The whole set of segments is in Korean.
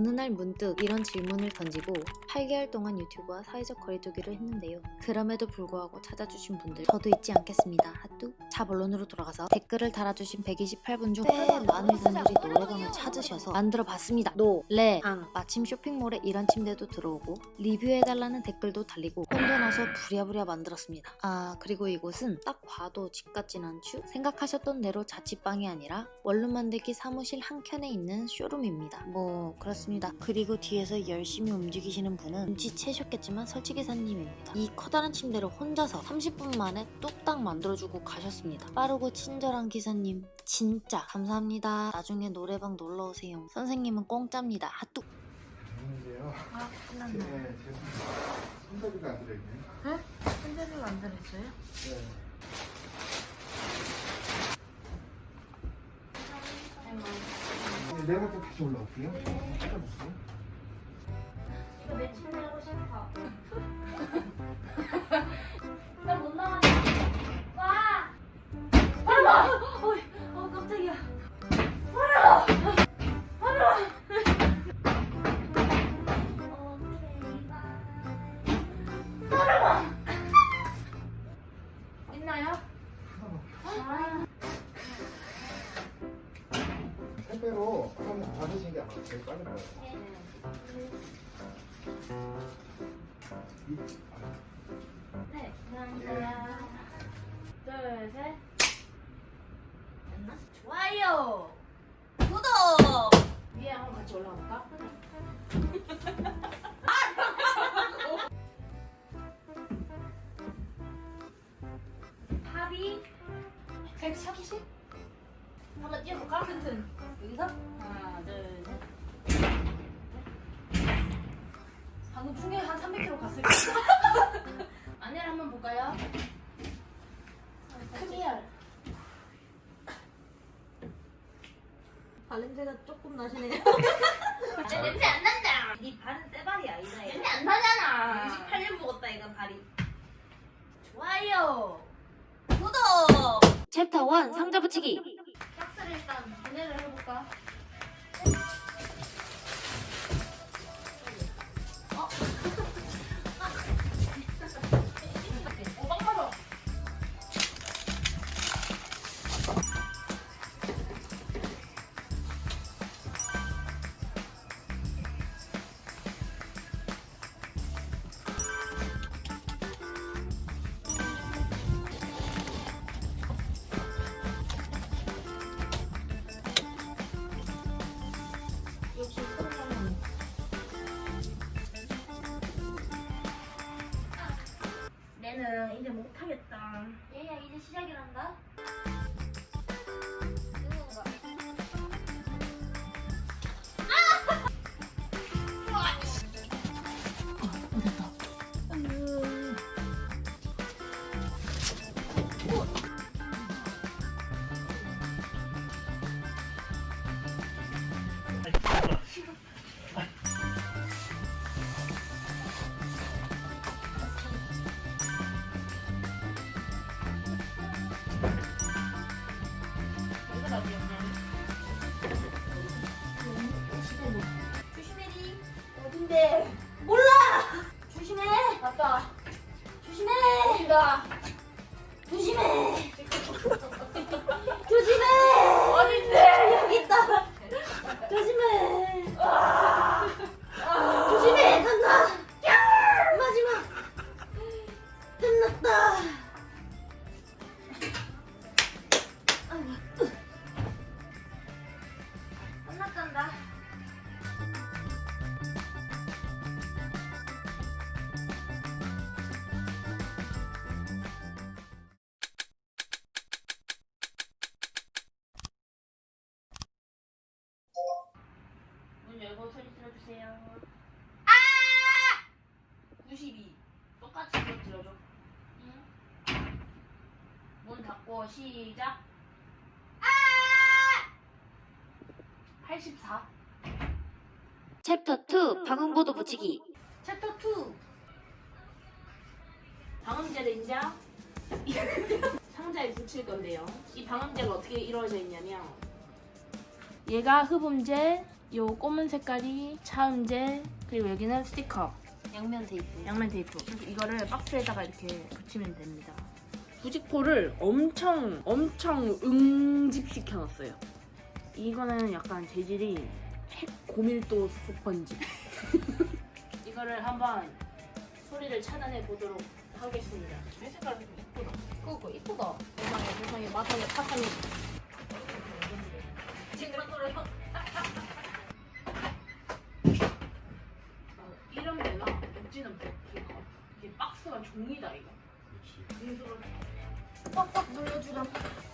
어느 날 문득 이런 질문을 던지고 8개월 동안 유튜브와 사회적 거리두기를 했는데요. 그럼에도 불구하고 찾아주신 분들 저도 잊지 않겠습니다. 하뚜. 자 본론으로 돌아가서 댓글을 달아주신 128분 중 꽤 많은 분들이 노래방을 찾으셔서 만들어봤습니다. 노, 래, 방. 마침 쇼핑몰에 이런 침대도 들어오고 리뷰해달라는 댓글도 달리고 혼자 나서 부랴부랴 만들었습니다. 아 그리고 이곳은 딱 봐도 집 같진 않죠? 생각하셨던 대로 자취방이 아니라 원룸 만들기 사무실 한켠에 있는 쇼룸입니다. 뭐 그렇습니다. 그리고 뒤에서 열심히 움직이시는 분은 눈치채셨겠지만 설치기사님입니다. 이 커다란 침대를 혼자서 30분 만에 뚝딱 만들어주고 가셨습니다. 빠르고 친절한 기사님 진짜 감사합니다. 나중에 노래방 놀러오세요. 선생님은 공짜입니다. 핫뚝! 안녕하세요. 아, 네, 끝났네. 제 손잡이가 안 들어있네요. 네? 손잡이가 안 들었어요? 네. 네, 내일부터 다시 올라올게요. 찾아보세요. 제일. 이- 네, 감사합니다. 둘, 셋. 됐나? 좋아요. 구독. 위에 한번 같이 올라갈까? 팝이 130? 한번 뛰어볼까? 튼튼. 여기서 하나, 둘, 셋. 방금 충격이 한 300km 갔을 거야. 안내를 한번 볼까요? 크리얼. 발냄새가 조금 나시네요. 내 냄새 안 난다. 네 발은 쇠발이야 이 나이. 냄새 안 나잖아. 28년 먹었다 이거 발이. 좋아요. 구독. 챕터 1 상자 붙이기 끝났단다. 문 열고 소리 질러주세요. 아! 92. 똑같이 질러줘. 응. 문 닫고 시작. 아! 84. 챕터 2 방음보드 붙이기 챕터 2. 방음재를 이제 상자에 붙일 건데요. 이 방음재가 어떻게 이루어져 있냐면 얘가 흡음재, 요 검은 색깔이 차음재 그리고 여기는 스티커 양면 테이프. 양면 테이프 그래서 이거를 박스에다가 이렇게 붙이면 됩니다 부직포를 엄청 엄청 응집시켜 놨어요 이거는 약간 재질이 핵 고밀도 스펀지. 이거를 한번 소리를 차단해 보도록 하겠습니다. 이 색깔 좀 예쁘다. 그거 이쁘다. 세상에 세상에. 마상에 파상에 어, 이런 데나 엣지는 버티가 이게 박스가 종이다 이거. 그래서 빡빡 눌러주렴.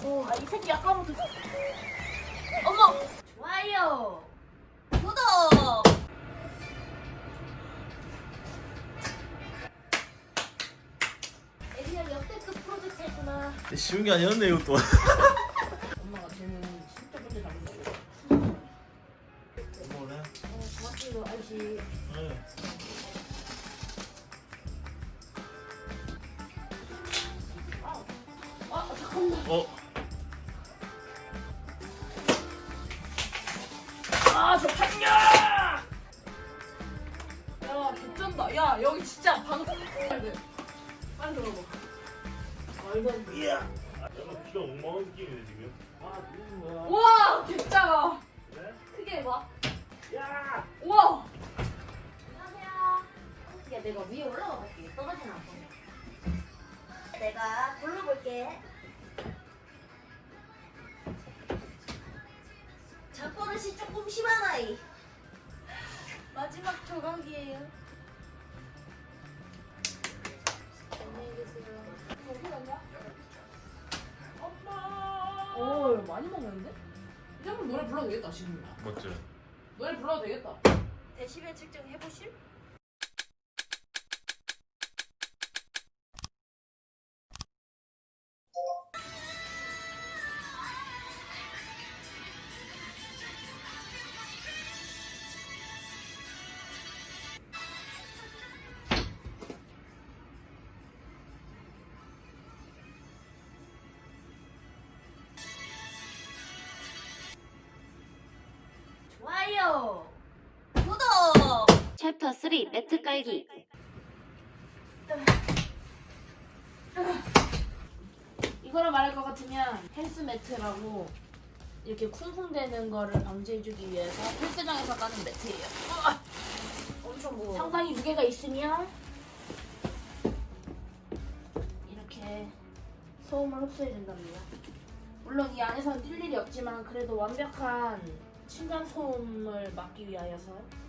어, 아이 새끼 아까부터 어머 좋아요. 구독. 에리얼 역대급 프로젝트구나 쉬운 게 아니었네 이것도 개쩐다 야 여기 진짜 방금 빨리 들어봐 말도 안 돼. 이야 약간 귀가 엉망한 느낌이네 지금 아 거야 와 개짜가 그래? 크게 봐 야! 우와 안녕하세요. 야 내가 위에 올라가 볼게. 떨어지면 안 돼. 내가 불러볼게. 잡버릇이 조금 심한 아이. 마지막 조각이에요. 오 많이 먹는데? 이제 한번 노래 불러도 되겠다 지금 맞지? 노래 불러도 되겠다 데시벨 측정 해보실? 3 매트 깔기. 이거를 말할 것 같으면 헬스 매트라고 이렇게 쿵쿵대는 거를 방지해주기 위해서 헬스장에서 까는 매트예요 엄청 무거워. 상당히 무게가 있으면 이렇게 소음을 흡수해준답니다. 물론 이 안에서는 뛸 일이 없지만 그래도 완벽한 층간 소음을 막기 위하여서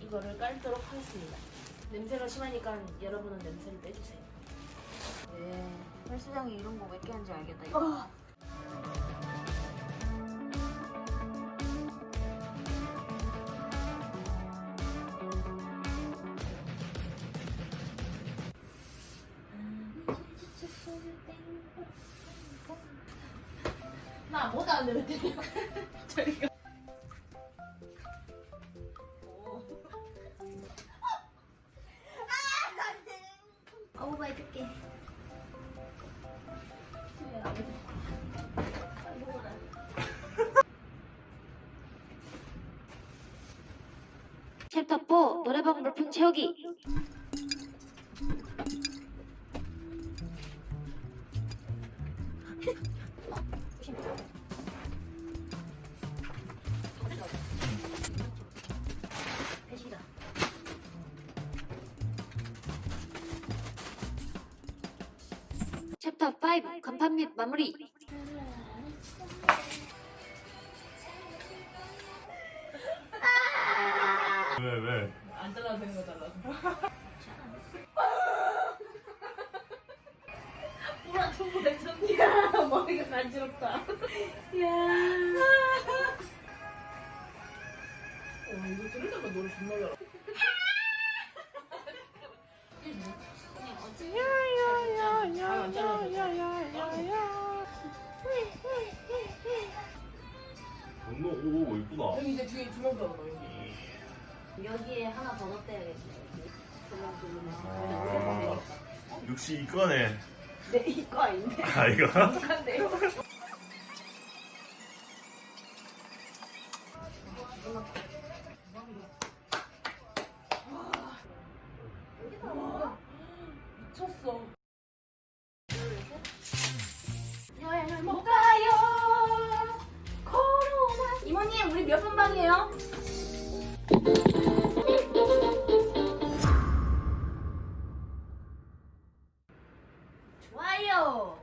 이거를 깔도록 하겠습니다. 냄새가 심하니까 여러분은 냄새를 빼주세요. 네. 헬스장에 이런 거 몇 개 하는지 알겠다. 이거. 나 아무것도 안 되는데 저리가 해줄게. 챕터 4 노래방 물품 채우기. 챕터 5 간판 및 마무리. 왜 왜? 안 잘라도 되는 거 잘라서. 레전드야. 머리가 간지럽다. 야. 와 이거 들으다가 노래 정말 잘하. 정말 오 이쁘다 여기 이제 뒤에 두명 들어가 여기. 여기에 하나 더 넣어야겠네. 조명 조명. 아, 역시 이거네 네 이거 아닌데. 아 이거? 한데요. 歪哟！